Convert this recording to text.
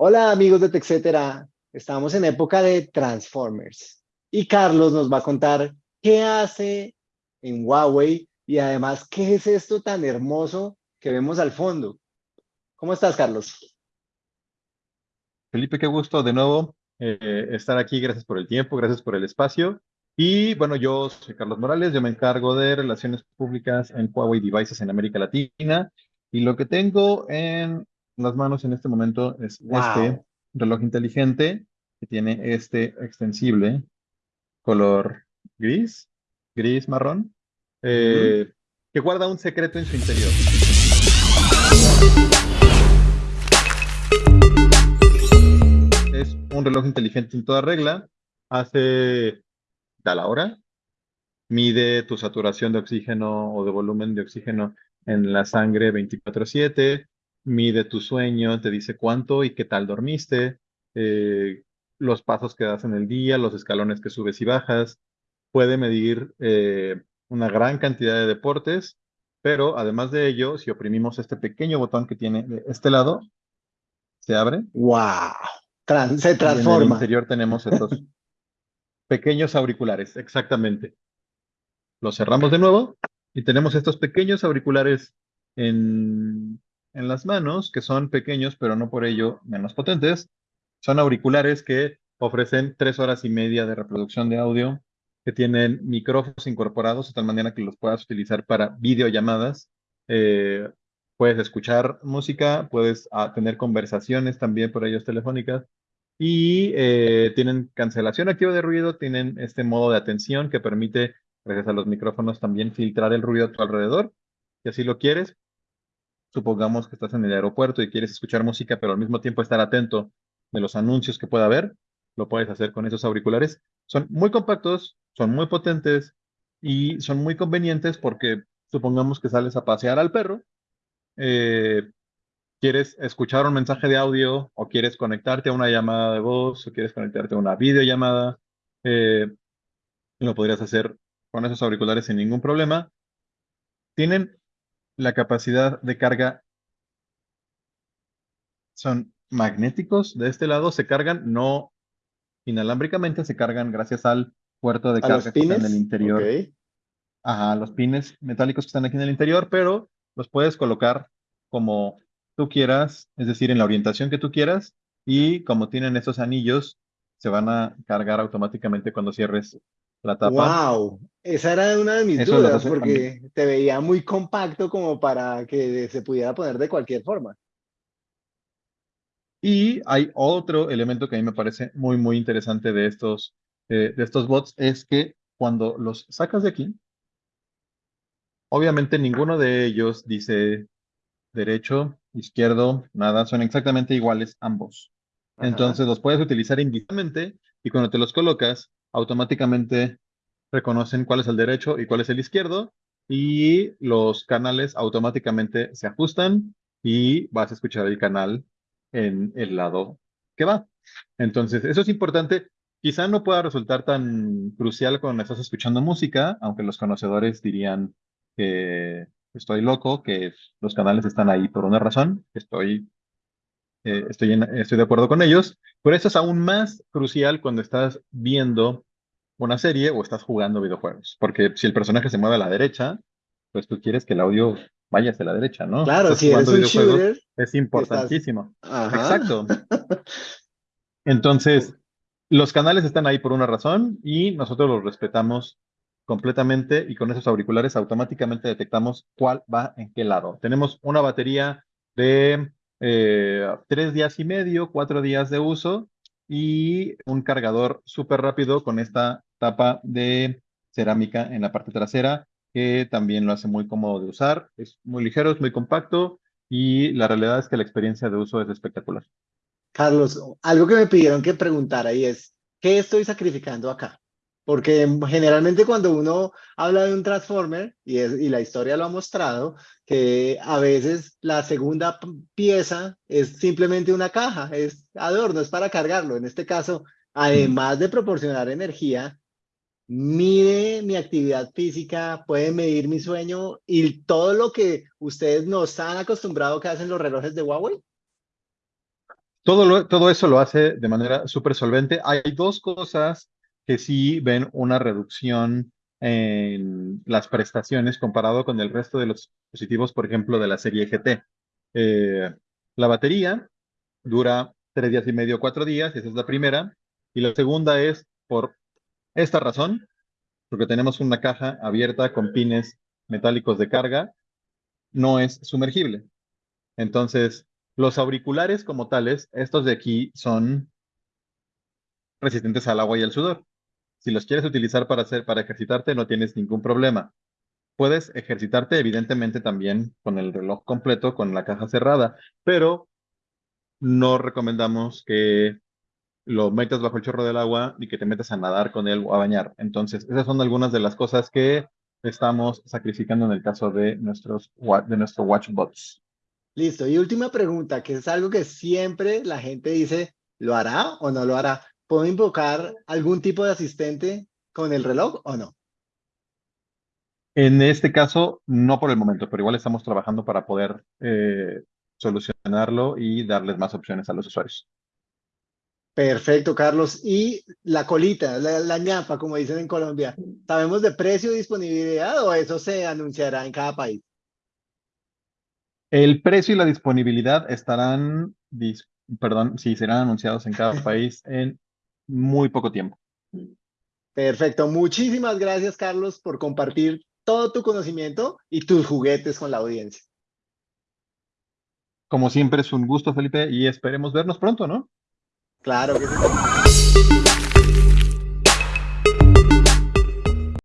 Hola amigos de TechCetera, estamos en época de Transformers y Carlos nos va a contar qué hace en Huawei y además qué es esto tan hermoso que vemos al fondo. ¿Cómo estás, Carlos? Felipe, qué gusto de nuevo eh, estar aquí. Gracias por el tiempo, gracias por el espacio. Y bueno, yo soy Carlos Morales, yo me encargo de relaciones públicas en Huawei Devices en América Latina. Y lo que tengo en las manos en este momento es este reloj inteligente que tiene este extensible color gris, gris marrón, eh, que guarda un secreto en su interior. Es un reloj inteligente en toda regla, hace da la hora, mide tu saturación de oxígeno o de volumen de oxígeno en la sangre 24/7, mide tu sueño, te dice cuánto y qué tal dormiste, eh, los pasos que das en el día, los escalones que subes y bajas, puede medir eh, una gran cantidad de deportes, pero además de ello, si oprimimos este pequeño botón que tiene de este lado, se abre. ¡Wow! se transforma. en el interior tenemos estos pequeños auriculares, exactamente. Los cerramos de nuevo y tenemos estos pequeños auriculares en en las manos, que son pequeños, pero no por ello menos potentes. Son auriculares que ofrecen tres horas y media de reproducción de audio, que tienen micrófonos incorporados de tal manera que los puedas utilizar para videollamadas. Eh, puedes escuchar música, puedes ah, tener conversaciones también por ellos telefónicas. Y eh, tienen cancelación activa de ruido, tienen este modo de atención que permite, gracias a los micrófonos, también filtrar el ruido a tu alrededor. Si así lo quieres, supongamos que estás en el aeropuerto y quieres escuchar música, pero al mismo tiempo estar atento de los anuncios que pueda haber, lo puedes hacer con esos auriculares. Son muy compactos, son muy potentes y son muy convenientes porque supongamos que sales a pasear al perro, eh, quieres escuchar un mensaje de audio o quieres conectarte a una llamada de voz o quieres conectarte a una videollamada, eh, lo podrías hacer con esos auriculares sin ningún problema. Tienen la capacidad de carga son magnéticos. De este lado se cargan no inalámbricamente, se cargan gracias al puerto de carga que está en el interior. Ajá, los pines metálicos que están aquí en el interior, pero los puedes colocar como tú quieras, es decir, en la orientación que tú quieras, y como tienen esos anillos, se van a cargar automáticamente cuando cierres la tapa. ¡Wow! Esa era una de mis dudas, porque te veía muy compacto como para que se pudiera poner de cualquier forma. Y hay otro elemento que a mí me parece muy, muy interesante de estos, eh, de estos bots, es que cuando los sacas de aquí, obviamente ninguno de ellos dice derecho, izquierdo, nada, son exactamente iguales ambos. Entonces los puedes utilizar indistintamente y cuando te los colocas, automáticamente reconocen cuál es el derecho y cuál es el izquierdo y los canales automáticamente se ajustan y vas a escuchar el canal en el lado que va. Entonces, eso es importante. Quizá no pueda resultar tan crucial cuando estás escuchando música, aunque los conocedores dirían que estoy loco, que los canales están ahí por una razón. Estoy eh, estoy, estoy de acuerdo con ellos, pero eso es aún más crucial cuando estás viendo una serie o estás jugando videojuegos, porque si el personaje se mueve a la derecha, pues tú quieres que el audio vaya hacia la derecha, ¿no? Claro, si eres un shooter, es importantísimo. Exacto. Entonces, los canales están ahí por una razón y nosotros los respetamos completamente y con esos auriculares automáticamente detectamos cuál va en qué lado. Tenemos una batería de eh, tres días y medio, cuatro días de uso y un cargador súper rápido con esta tapa de cerámica en la parte trasera que también lo hace muy cómodo de usar. Es muy ligero, es muy compacto y la realidad es que la experiencia de uso es espectacular. Carlos, algo que me pidieron que preguntara y es, ¿qué estoy sacrificando acá? Porque generalmente cuando uno habla de un Transformer, y, la historia lo ha mostrado, que a veces la segunda pieza es simplemente una caja, es adorno, es para cargarlo. En este caso, además de proporcionar energía, mide mi actividad física, puede medir mi sueño y todo lo que ustedes nos han acostumbrado que hacen los relojes de Huawei. todo, todo eso lo hace de manera súper solvente. Hay dos cosas que sí ven una reducción en las prestaciones comparado con el resto de los dispositivos, por ejemplo, de la serie GT. Eh, la batería dura tres días y medio, cuatro días, esa es la primera. Y la segunda es por esta razón, porque tenemos una caja abierta con pines metálicos de carga, no es sumergible. Entonces, los auriculares como tales, estos de aquí son resistentes al agua y al sudor. Si los quieres utilizar para hacer, para ejercitarte, no tienes ningún problema. Puedes ejercitarte, evidentemente, también con el reloj completo, con la caja cerrada, pero no recomendamos que lo metas bajo el chorro del agua y que te metas a nadar con él o a bañar. Entonces, esas son algunas de las cosas que estamos sacrificando en el caso de nuestros de nuestro WatchBots. Listo. Y última pregunta, que es algo que siempre la gente dice, ¿lo hará o no lo hará? ¿Puedo invocar algún tipo de asistente con el reloj o no? En este caso, no por el momento, pero igual estamos trabajando para poder eh, solucionarlo y darles más opciones a los usuarios. Perfecto, Carlos. Y la colita, la, la ñapa, como dicen en Colombia, ¿sabemos de precio y disponibilidad o eso se anunciará en cada país? El precio y la disponibilidad estarán, dis- perdón, sí, serán anunciados en cada país en muy poco tiempo. Perfecto. Muchísimas gracias, Carlos, por compartir todo tu conocimiento y tus juguetes con la audiencia. Como siempre es un gusto, Felipe, y esperemos vernos pronto, ¿no? Claro que sí.